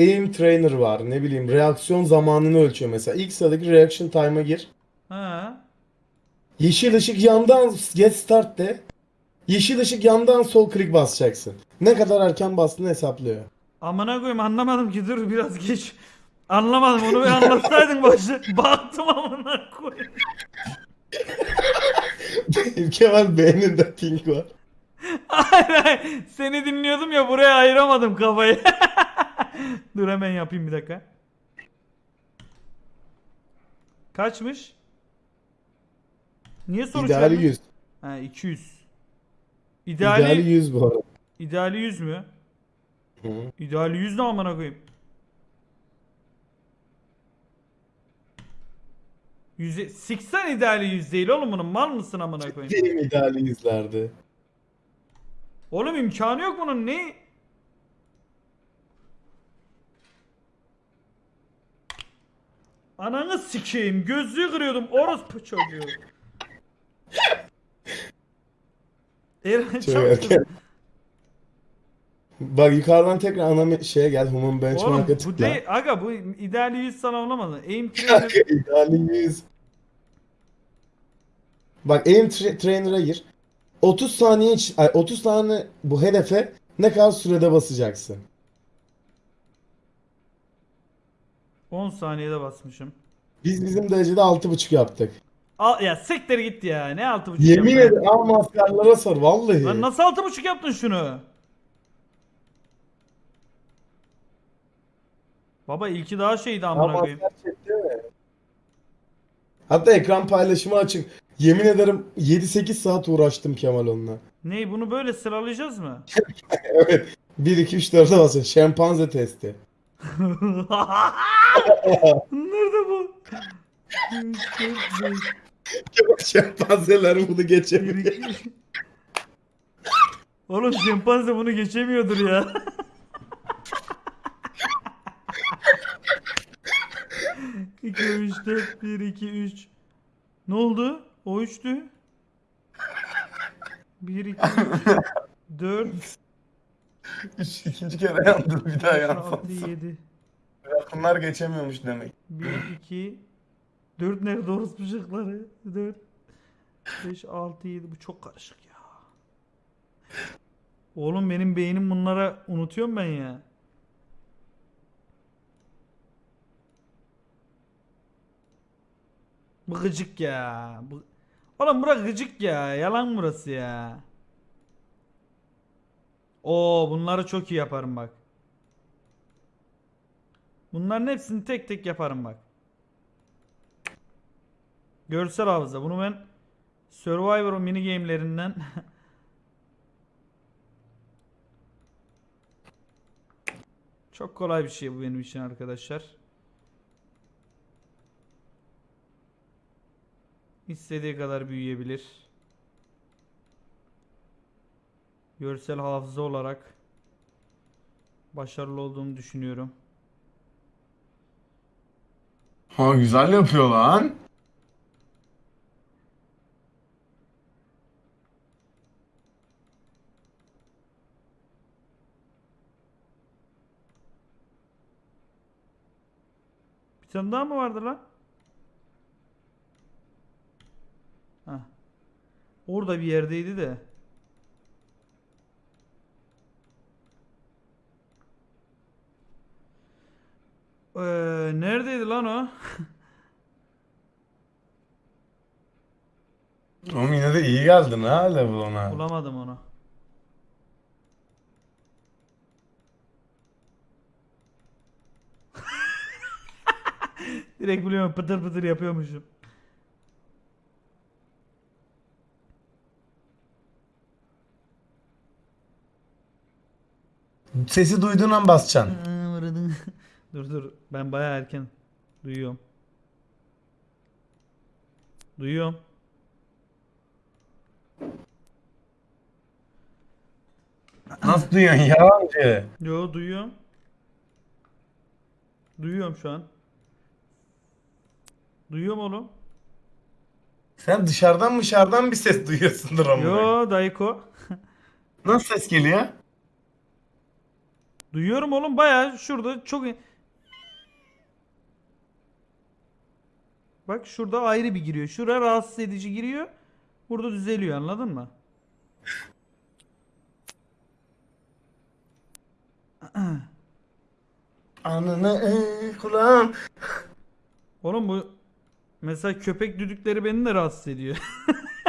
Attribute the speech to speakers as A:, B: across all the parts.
A: aim trainer var. Ne bileyim reaksiyon zamanını ölçüyor mesela. İlk sıradaki reaction time'a gir.
B: Ha.
A: Yeşil ışık yandan get start de. Yeşil ışık yandan sol klik basacaksın. Ne kadar erken bastığını hesaplıyor.
B: Amına koyayım anlamadım ki dur biraz geç. Anlamadım onu bir anlatsaydın başta. Baktım amına koyayım.
A: Kemal beyninde ping var.
B: Hayır hayır. Seni dinliyordum ya buraya ayıramadım kafayı. dur hemen yapayım bir dakika. Kaçmış? Niye soru
A: İdeali
B: vermiş?
A: 100.
B: Ha 200. İdeali,
A: İdeali 100 bu arada.
B: ideali 100 mü?
A: Hı.
B: İdeali 100 ne amına koyayım? 100 siksen ideali 100 değil oğlum bunun mal mısın amına koyayım?
A: Benim ideali yüzlerdi.
B: Oğlum imkanı yok bunun ne? Ananı sikeyim gözlüğü kırıyordum orospu çocuğu. Eren
A: Çok. Bak yukarıdan tekrar ana şeye gel. Human Benchmark'a
B: bu
A: tıkla.
B: değil aga bu ideali 100 sana olamadı. Aim trainer
A: İdeali 100. Bak aim tra- trainer'a gir. 30 saniye iç- ay, 30 tane bu hedefe ne kadar sürede basacaksın?
B: 10 saniyede basmışım.
A: Biz bizim derecede 6.5 yaptık.
B: Al ya siktir git ya. Ne 6.5
A: Yemin
B: yaptın?
A: ederim ama askerlere sor vallahi.
B: Lan nasıl 6.5 yaptın şunu? Baba ilki daha şeydi amına
A: Ama
B: koyayım.
A: asker çekti mi? Hatta ekran paylaşımı açık. Yemin ederim 7-8 saat uğraştım Kemal onunla.
B: Ney bunu böyle sıralayacağız mı?
A: Evet. 1 2 3 4'e basın. Şempanze testi.
B: Nerede bu?
A: Şempanzeler bunu geçemiyor.
B: Oğlum şempanze bunu geçemiyordur ya. İki, üç, dört, bir, iki, üç. Ne oldu? O üçtü. Bir, iki, üç, dört,
A: İkinci kere yandı bir daha
B: altı, yedi.
A: Bunlar geçemiyormuş demek.
B: Bir, iki, dört nerede orospu ışıkları? Dört, beş, altı, yedi. Bu çok karışık ya. Oğlum benim beynim bunlara unutuyorum ben ya. Bu gıcık ya. Bu... Oğlum bura gıcık ya. Yalan burası ya. Oo bunları çok iyi yaparım bak. Bunların hepsini tek tek yaparım bak. Görsel hafıza. Bunu ben Survivor mini game'lerinden Çok kolay bir şey bu benim için arkadaşlar. İstediği kadar büyüyebilir. Görsel hafıza olarak başarılı olduğunu düşünüyorum.
A: Ha güzel yapıyor lan.
B: Bir tane daha mı vardı lan? Orada bir yerdeydi de. Ee, neredeydi lan o?
A: Oğlum yine de iyi geldin ha level ona.
B: Bulamadım onu. Direkt biliyorum pıtır pıtır yapıyormuşum.
A: Sesi duyduğun an basacaksın.
B: dur dur ben baya erken duyuyorum. Duyuyorum.
A: Nasıl duyuyorsun yalancı?
B: Yo duyuyorum. Duyuyorum şu an. Duyuyorum oğlum.
A: Sen dışarıdan dışarıdan bir ses duyuyorsundur ama.
B: Yo Dayko.
A: Nasıl ses geliyor?
B: Duyuyorum oğlum bayağı şurada çok Bak şurada ayrı bir giriyor. Şuraya rahatsız edici giriyor. Burada düzeliyor anladın mı?
A: Anını ey kulağım.
B: Oğlum bu mesela köpek düdükleri beni de rahatsız ediyor.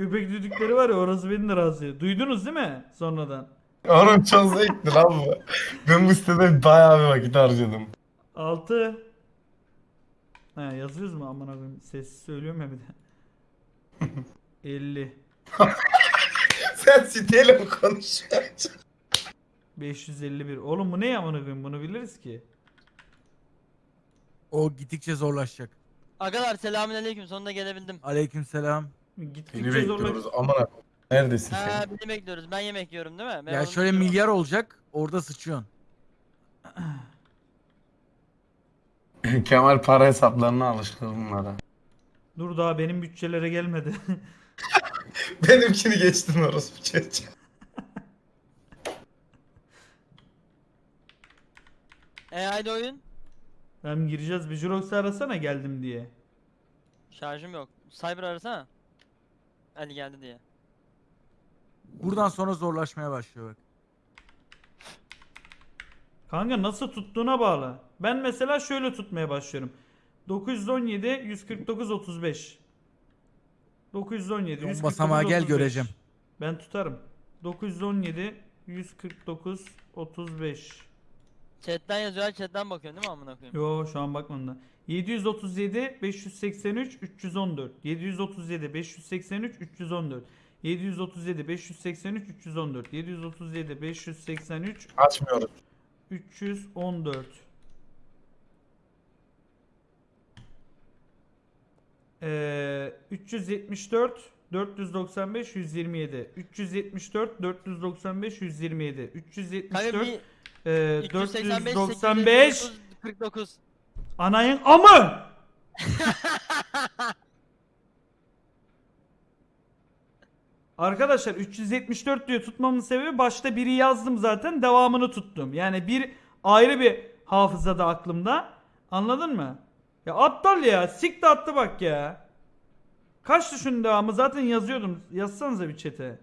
B: köpek düdükleri var ya orası beni de rahatsız ediyor. Duydunuz değil mi sonradan?
A: Oğlum çok zevkli lan bu. Ben bu sitede bayağı bir vakit harcadım.
B: 6 Ha yazıyoruz mu aman abim sessiz söylüyorum ya bir de. 50
A: Sen siteyle mi konuşuyorsun?
B: 551 Oğlum bu ne amına koyayım bunu biliriz ki.
C: O gittikçe zorlaşacak.
D: Agalar selamünaleyküm sonunda gelebildim.
C: Aleykümselam.
B: Gittikçe
A: Seni
B: zorla.
A: bekliyoruz aman abi. Neredesin
D: Ha
A: sen?
D: beni bekliyoruz. Ben yemek yiyorum değil mi? Ben
C: Ya
D: onu
C: şöyle
D: biliyorum.
C: milyar olacak, orada sıçıyorsun.
A: Kemal para hesaplarına alıştı bunlara.
B: Dur daha benim bütçelere gelmedi.
A: Benimkini geçtin orospu çocuğu.
D: E haydi oyun.
B: Hem gireceğiz bir Jurox'u arasana geldim diye.
D: Şarjım yok. Cyber arasana. Ali geldi diye.
C: Buradan sonra zorlaşmaya başlıyor bak.
B: Kanka nasıl tuttuğuna bağlı. Ben mesela şöyle tutmaya başlıyorum. 917 149 35. 917
C: Son
B: 149
C: basamağa gel,
B: 35.
C: göreceğim.
B: Ben tutarım. 917 149 35.
D: Chatten yazıyor. Chatten bakıyorsun değil mi amına koyayım?
B: Yo şu an bakmadım da. 737 583 314. 737 583 314. 737 583 314. 737 583
A: Açmıyoruz.
B: 314. Ee, 374 495 127 374 495 127
D: Kanka
B: 374
D: bir
B: e,
D: 385
B: 495
D: 859 49.
B: anayın amı Arkadaşlar 374 diyor tutmamın sebebi başta biri yazdım zaten devamını tuttum. Yani bir ayrı bir hafızada aklımda. Anladın mı? Ya aptal ya. Sik de attı bak ya. Kaç şunun devamı zaten yazıyordum. Yazsanıza bir çete.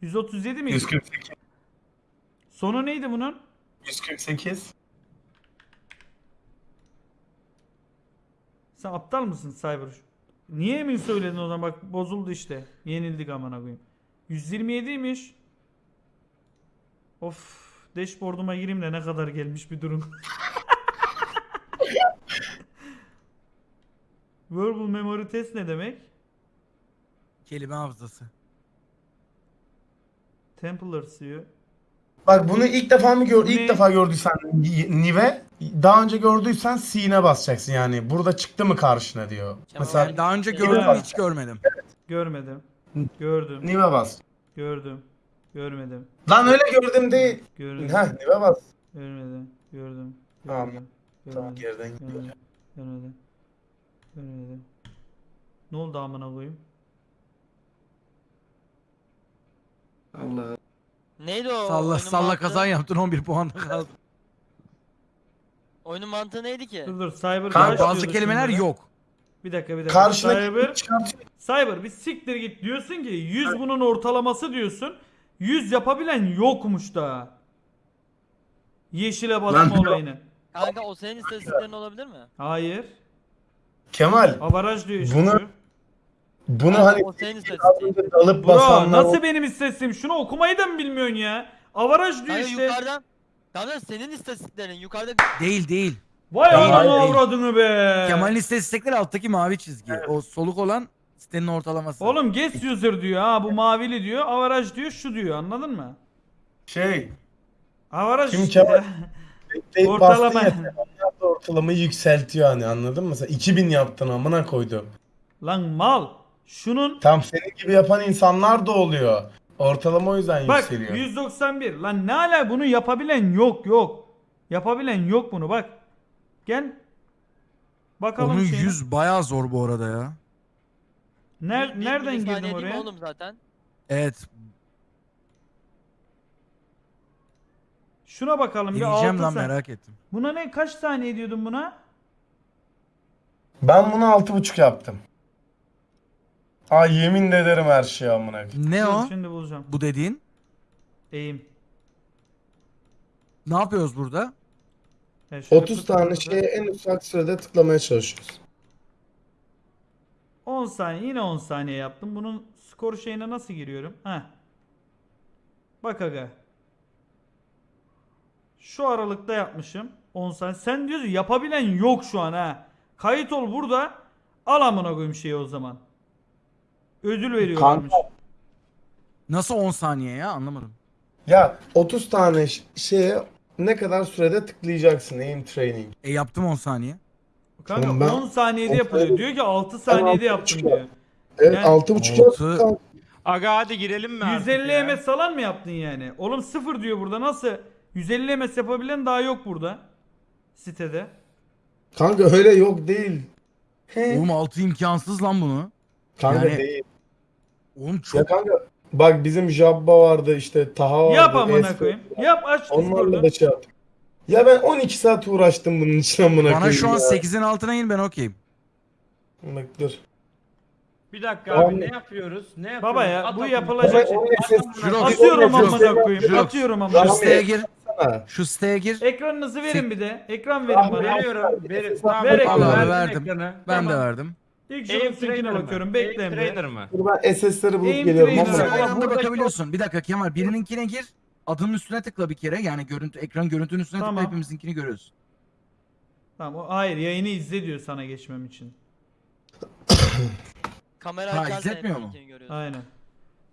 B: 137 mi?
A: 148.
B: Sonu neydi bunun?
A: 148.
B: Sen aptal mısın Cyber? Niye emin söyledin o zaman bak bozuldu işte. Yenildik amına koyayım. 127'ymiş. Of. Dashboard'uma gireyim de ne kadar gelmiş bir durum. Verbal memory test ne demek?
C: Kelime hafızası.
B: Templars diyor.
A: Bak bunu ilk defa mı gör ilk defa gördüysen Nive daha önce gördüysen C'ne basacaksın yani. Burada çıktı mı karşına diyor.
D: Kemal
A: Mesela
D: abi.
C: Daha önce gördüm
A: hafızası.
C: hiç görmedim.
B: Görmedim. Gördüm.
A: Nive bas.
B: Gördüm. Görmedim.
A: Lan öyle gördüm değil.
B: Gördüm.
A: Ha Nive bas.
B: Görmedim. Gördüm.
A: Tamam.
B: Gördüm.
A: Tamam
B: Görmedim.
A: geriden gidiyor.
B: Görmedim. Görmedim. Görmedim. Ne oldu amına koyayım?
A: Allah.
D: Neydi o?
C: Salla
D: oyunun
C: salla
D: mantığı?
C: kazan yaptın 11 puanda kaldın.
D: Oyunun mantığı neydi ki?
B: Dur dur Cyber
A: Kanka,
C: Bazı
B: diyordu
C: kelimeler
B: şimdi?
C: yok.
B: Bir dakika bir dakika.
A: Karşına
B: Cyber,
A: çıkartıyor.
B: Cyber bir siktir git diyorsun ki 100 bunun ortalaması diyorsun. 100 yapabilen yokmuş da. Yeşile basma
A: Lan-
B: olayını.
D: Kanka o senin istatistiklerin olabilir mi?
B: Hayır.
A: Kemal
B: Avaraj diyor işte.
A: Bunu-
B: şu.
A: Bunu hani
D: o senin
A: az
D: istatistiğin.
A: önce dalıp
B: Bro
A: basanlar
B: nasıl benim istesim? Şunu okumayı da mı bilmiyorsun ya? Avaraj diyor
D: Kanka
B: işte.
D: yukarıdan. Kanka senin istatistiklerin yukarıda
C: Değil değil.
B: Vay
C: Değil,
B: ananı
C: değil.
B: avradını be.
C: Kemal'in istatistikleri alttaki mavi çizgi. O soluk olan sitenin ortalaması.
B: Oğlum guest user diyor ha bu mavili diyor. Avaraj diyor şu diyor anladın mı?
A: şey
B: Avaraj
A: Kim
B: işte.
A: Kemal? Tek
B: Ortalama.
A: ortalamayı yükseltiyor hani anladın mı? Mesela 2000 yaptın amına koydum.
B: Lan mal. Şunun
A: Tam senin gibi yapan insanlar da oluyor. Ortalama o yüzden
B: bak
A: yükseliyor.
B: 191. Lan ne ala bunu yapabilen yok yok. Yapabilen yok bunu bak. Gel. Bakalım
C: Onun
B: şeyine.
C: 100 bayağı zor bu arada ya.
B: Ner-
D: Bir-
B: nereden
D: milisaniye
B: girdim
D: değil mi
B: oraya?
D: Oğlum zaten.
C: Evet.
B: Şuna bakalım bir
C: Deneyeceğim
B: 6
C: lan
B: saniye.
C: merak ettim.
B: Buna ne kaç saniye diyordun buna?
A: Ben bunu 6.5 yaptım. Ay yemin de ederim her şeyi amına koyayım.
C: Ne o?
B: Şimdi bulacağım.
C: Bu dediğin?
B: Eğim.
C: Ne yapıyoruz burada?
B: Şöyle
A: 30
B: tut
A: tane şeye en ufak sürede tıklamaya çalışıyoruz.
B: 10 saniye yine 10 saniye yaptım. Bunun skor şeyine nasıl giriyorum? Heh. Bak aga. Şu aralıkta yapmışım. 10 saniye. Sen diyorsun yapabilen yok şu an ha. Kayıt ol burada. Al amına koyayım şeyi o zaman. Ödül veriyorlarmış.
A: Kanka.
C: Nasıl 10 saniye ya anlamadım.
A: Ya 30 tane ş- şeye ne kadar sürede tıklayacaksın aim training.
C: E yaptım 10 saniye.
B: Kanka
A: Oğlum ben-
B: 10 saniyede yapılıyor. Diyor ki 6
A: altı
B: saniyede yaptım diyor.
A: Evet
B: Yani-
A: 6.5
C: Altı-
A: yaptım kanka.
E: Aga hadi girelim mi artık
B: 150
E: ya?
B: MS falan mı yaptın yani? Oğlum 0 diyor burada. Nasıl? 150 MS yapabilen daha yok burada. Sitede.
A: Kanka öyle yok değil. He.
C: Oğlum 6 imkansız lan bunu.
A: Kanka
C: yani-
A: değil.
C: Oğlum
A: Ya
C: çok
A: kanka bak bizim Jabba vardı işte Taha vardı.
B: Yap amına koyayım. Yap aç
A: Onlarla da şey yaptık. Ya ben 12 saat uğraştım bunun için amına koyayım.
C: bana şu an
A: ya.
C: 8'in altına in ben okeyim.
A: Bak dur.
E: Bir dakika
A: Tamam.
E: abi ne yapıyoruz? Ne yapıyoruz?
B: Baba ya
E: At
B: bu yapılacak.
A: Ama o ses-
C: Jirox,
B: Atıyorum
C: Jirox,
B: amına koyayım. Atıyorum
C: Şu
B: amına
C: siteye
B: koyayım.
C: gir.
A: Sana.
C: Şu siteye gir.
B: Ekranınızı verin bir de. Ekran verin
A: Rahmi,
B: bana.
E: Veriyorum. Ver, tamam,
B: Ver ekranı.
C: Verdim. Ben de verdim.
B: İlk
E: mı?
B: bakıyorum. Bekle Emre.
E: trainer mı?
A: Dur ben SS'leri bulup
B: Aim
A: geliyorum
B: trainer.
A: ama.
C: Aynı anda
E: burada
C: bakabiliyorsun. Bir dakika Kemal birininkine gir. Adının üstüne tıkla bir kere. Yani görüntü ekran görüntünün üstüne
B: Tamam.
C: tıkla hepimizinkini görüyoruz.
B: Tamam o hayır yayını izle diyor sana geçmem için.
D: Kamera
C: Ha,
D: açarsan
C: izletmiyor mu?
D: görüyorsun.
B: Aynen.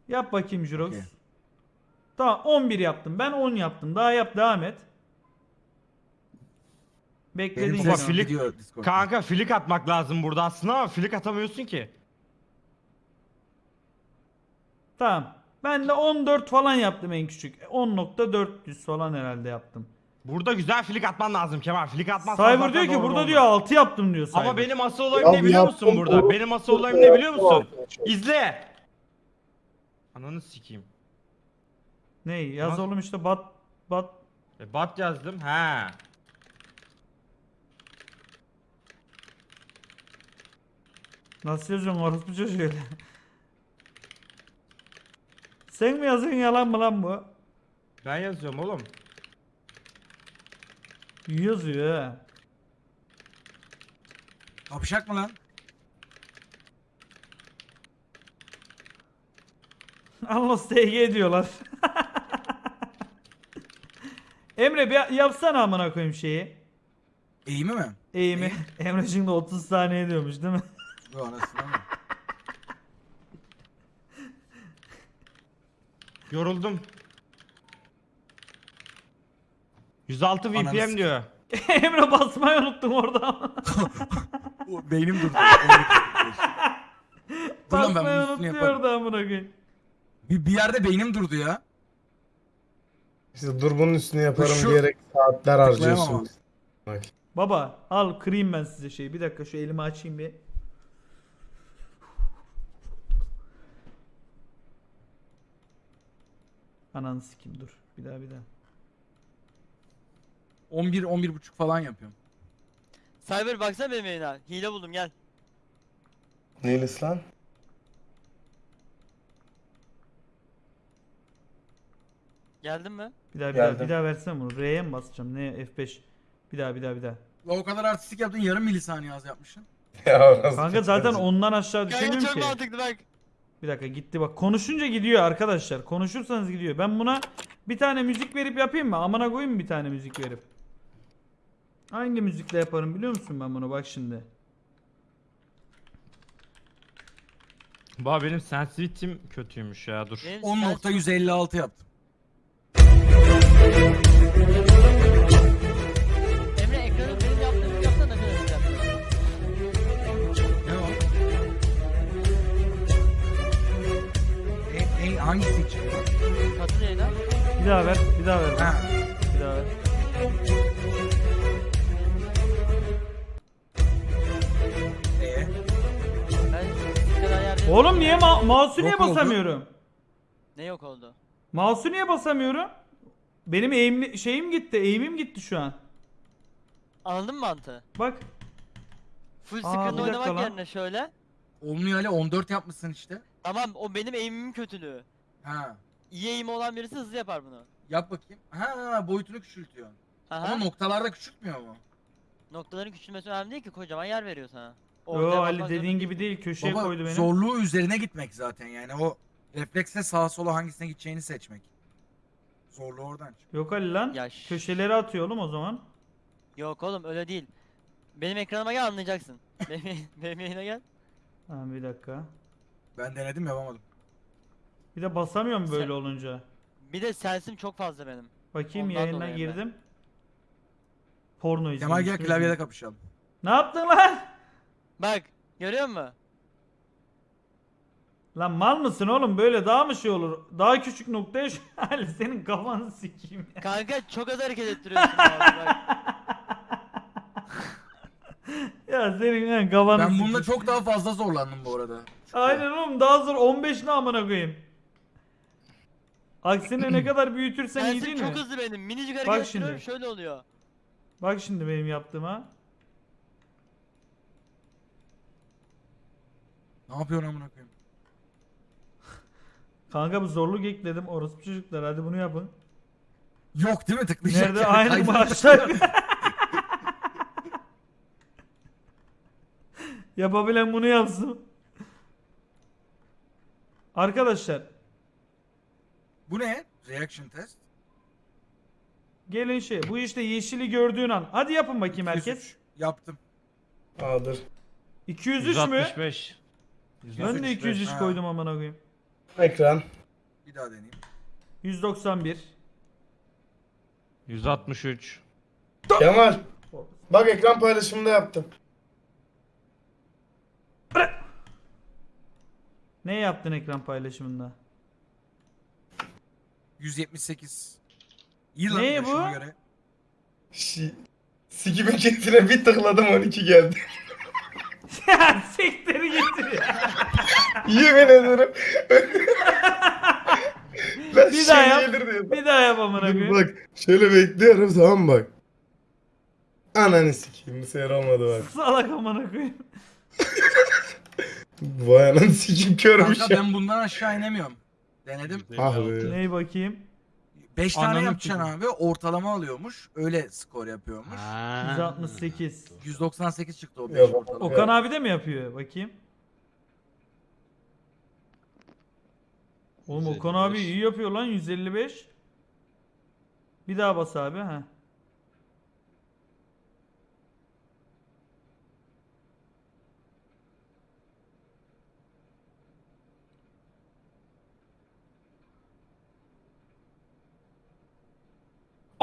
B: Yap bakayım Jirox.
C: Okey.
B: Tamam 11 yaptım. Ben 10 yaptım. Daha yap devam et. Bekledin
C: Benim.
E: Baba,
C: sesim
E: flik-
C: gidiyor Discord'da.
E: Kanka flik atmak lazım burada aslında ama flik atamıyorsun ki.
B: Tamam. Ben de 14 falan yaptım en küçük. 10.400 falan herhalde yaptım.
E: Burada güzel flik atman lazım Kemal. Flik atmazsan
B: Cyber
E: zaten
B: diyor ki
E: doğru
B: burada
E: olmaz.
B: diyor 6 yaptım diyor Cyber.
E: Ama benim asıl olayım
A: Ya
E: ne biliyor musun burada? Benim asıl olayım ne biliyor musun? İzle. Ananı sikeyim.
B: Ne? Yaz
E: Bak.
B: oğlum işte bat bat
E: E, bat yazdım. He.
B: Nasıl yazıyorsun orospu çocuğu öyle. Sen mi yazıyorsun yalan mı lan bu?
E: Ben yazıyorum oğlum.
B: İyi yazıyor ha.
C: Kapışak mı lan?
B: Allah SG diyorlar. Emre bir yapsana amına koyayım şeyi.
C: Eğimi mi?
B: Eğimi. Emre şimdi 30 saniye diyormuş değil mi?
C: Yok anasını ama.
E: Yoruldum. 106
C: Ananı
E: VPM diyor.
B: Emre basmayı unuttum orada.
C: Beynim durdu. Dur lan ben
B: basmayı
C: bunun üstünü
B: unutuyor
C: yaparım.
B: orada amına koyayım.
C: Bir, bir yerde beynim durdu ya.
A: İşte dur bunun üstüne yaparım
C: Şu-
A: diyerek saatler harcıyorsun.
C: Tıklayamam.
A: Bak.
B: Baba al kırayım ben size şeyi. Bir dakika şu elimi açayım bir. Ananı sikeyim dur. Bir daha bir daha.
C: 11 11 buçuk falan yapıyorum.
D: Cyber baksana benim yayına. Hile buldum gel.
A: Neylis lan?
D: Geldin mi?
B: Bir daha bir daha
A: Geldim.
B: bir daha versene bunu. R'ye mi basacağım? Ne F5? Bir daha bir daha bir daha.
C: La o kadar artistik yaptın yarım milisaniye az yapmışsın.
A: Ya orası
B: Kanka zaten ondan aşağı
D: Kanka
B: düşemiyorum
D: çok
B: ki.
D: mantıklı bak.
B: Bir dakika gitti bak. Konuşunca gidiyor arkadaşlar. Konuşursanız gidiyor. Ben buna bir tane müzik verip yapayım mı? Amına koyayım mı bir tane müzik verip? Hangi müzikle yaparım biliyor musun ben bunu? Bak şimdi.
E: Baba benim sensitivity'm kötüymüş ya dur.
D: Benim
C: 10.156 yaptım.
B: Mouse'u niye
C: Yok oldu.
B: basamıyorum?
D: Ne yok oldu?
B: Mouse'u niye basamıyorum? Benim eğimli şeyim gitti. Eğimim gitti şu an.
D: Anladın mı mantığı?
B: Bak.
D: Full
B: Aa,
D: screen
B: bir dakika
D: oynamak
B: lan.
D: yerine şöyle.
C: Olmuyor öyle 14 yapmışsın işte.
D: Tamam o benim eğimimin kötülüğü.
C: Ha.
D: İyi eğimi olan birisi hızlı yapar bunu.
C: Yap bakayım. Ha boyutunu küçültüyor.
D: Aha.
C: Ama noktalarda küçültmüyor mu?
D: Noktaların küçülmesi önemli değil ki kocaman yer veriyor sana.
B: Yo Ali dediğin gibi değil. Köşeye
C: Baba
B: koydu beni.
C: zorluğu üzerine gitmek zaten yani o refleksle sağa sola hangisine gideceğini seçmek. Zorluğu oradan çıkıyor.
B: Yok Ali lan.
D: Ya
B: Köşeleri atıyor oğlum o zaman.
D: Yok oğlum öyle değil. Benim ekranıma gel anlayacaksın. benim, benim yayına gel.
B: Ha bir dakika.
C: Ben denedim yapamadım.
B: Bir de basamıyorum böyle
D: Sen-
B: olunca.
D: Bir de sensim çok fazla benim.
B: Bakayım
D: Ondan
B: yayına
D: dolayı ben.
B: girdim. Porno
C: Kemal
B: izliyormuş.
C: gel klavyede kapışalım.
B: Ne yaptın lan?
D: Bak görüyor musun?
B: Lan mal mısın oğlum böyle daha mı şey olur? Daha küçük noktaya şu Ali senin kafanı sikeyim ya.
D: Kanka çok az hareket ettiriyorsun abi bak.
B: Ya senin ha, kafanı
C: Ben
B: sikeyim.
C: bunda çok daha fazla zorlandım bu arada.
B: Aynen oğlum daha zor 15 ne amına koyayım. Aksine ne kadar büyütürsen iyi
D: Sensim
B: değil
D: çok
B: mi?
D: hızlı benim. Minicik hareket ettiriyorum şöyle oluyor.
B: Bak şimdi benim yaptığıma.
C: Ne yapıyorsun amına koyayım?
B: Kanka bu zorluk ekledim orospu çocuklar hadi bunu yapın.
C: Yok değil mi tıklayacak?
B: Nerede
C: yer
B: aynı maaşlar. Yapabilen bunu yapsın. Arkadaşlar
C: Bu ne? Reaction test.
B: gelin şey bu işte yeşili gördüğün an. Hadi yapın bakayım herkes.
C: 103. Yaptım.
A: Aa dur.
B: 203 mü?
E: 165.
B: Ben de
C: 103
B: 203
C: ha.
B: koydum amına koyayım.
A: Ekran.
C: Bir daha deneyeyim.
B: 191.
E: 163.
A: Kemal. Bak ekran paylaşımında yaptım.
B: Ne yaptın ekran paylaşımında?
C: 178. İyi lan
B: Ne bu?
C: göre.
A: Şi Sikime ketine bir tıkladım 12 geldi.
B: Ya siktir getir ya.
A: Yemin ederim.
B: Bir daha yap.
A: şey gelir diyordum.
B: Bir daha yap amına
A: Dur
B: koyayım.
A: bak şöyle bekliyorum tamam mı bak. Ananı sikeyim bu sefer olmadı bak.
B: Salak amına koyayım.
A: Vay ananı sikeyim körmüş
C: Kanka
A: ya.
C: ben bundan aşağı inemiyorum. Denedim.
A: Ah be.
B: Ney bakayım?
C: 5 tane
E: Ananı
C: yapacaksın abi ortalama alıyormuş. Öyle skor yapıyormuş.
B: 168.
C: 198 çıktı o 5
A: Yok.
C: ortalama.
B: Okan abi de mi yapıyor? Bakayım. Oğlum Okan abi
F: 155.
B: iyi yapıyor lan 155. Bir daha bas abi ha.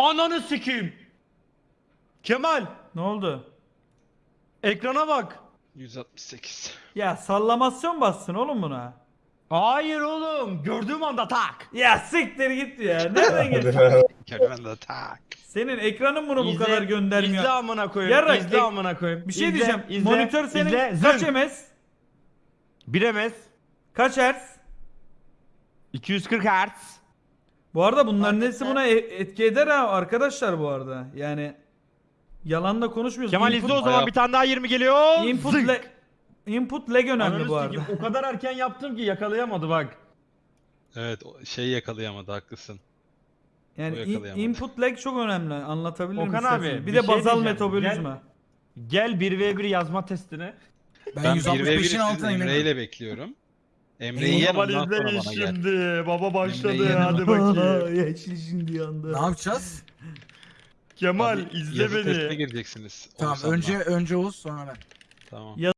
E: Ananı sikeyim. Kemal
B: Ne oldu?
E: ekrana bak.
F: 168.
B: Ya sallamasyon bassın oğlum buna.
E: Hayır oğlum gördüğüm anda tak.
B: Ya siktir git ya. Nereden
A: Hadi
B: gel?
A: lan.
F: Kervan da tak.
B: Senin ekranın bunu bu
E: İzle-
B: kadar göndermiyor.
E: İzle amına koyayım.
B: Yarrak,
E: izle
B: ek-
E: amına koyayım.
B: Bir şey
E: İzle,
B: diyeceğim.
E: izle,
B: Monitör senin
E: izle.
B: kaç
E: Zın.
B: ms?
E: Bir MS.
B: Kaç hertz?
E: 240 Hz.
B: Bu arada bunların hepsi buna e- etki eder ha arkadaşlar bu arada. Yani yalan da konuşmuyoruz.
E: Kemal izle o zaman
F: Bayağı-
E: bir tane daha 20 geliyor.
B: Input,
E: Zınk.
B: lag, input lag önemli
E: Ananı
B: bu arada.
E: sikeyim, O kadar erken yaptım ki yakalayamadı bak.
F: Evet o şeyi yakalayamadı haklısın.
B: Yani
F: o
B: in-
F: yakalayamadı.
B: input lag çok önemli. Anlatabilirim
E: Okan
B: istersen.
E: abi,
B: Bir,
E: bir
B: de
E: şey
B: bazal
E: diyeceğim.
B: metabolizma.
E: Gel 1v1 yazma testine.
C: Ben,
F: Ben
C: 165'in
F: 1v1'i
C: altına
F: Emre
C: inemedim.
F: ile bekliyorum. Emre'yi
E: Kemal
F: ondan sonra bana gel.
E: şimdi. Baba başladı
F: Emre'yi
E: hadi bakayım.
B: Yaşlı şimdi yandı.
C: Ne yapacağız?
E: Kemal
F: Abi,
E: izle
F: yazı testine
E: beni.
F: gireceksiniz.
C: Tamam
F: Oğuzhan'la.
C: önce önce Oğuz sonra ben.
F: Tamam.
B: Ya-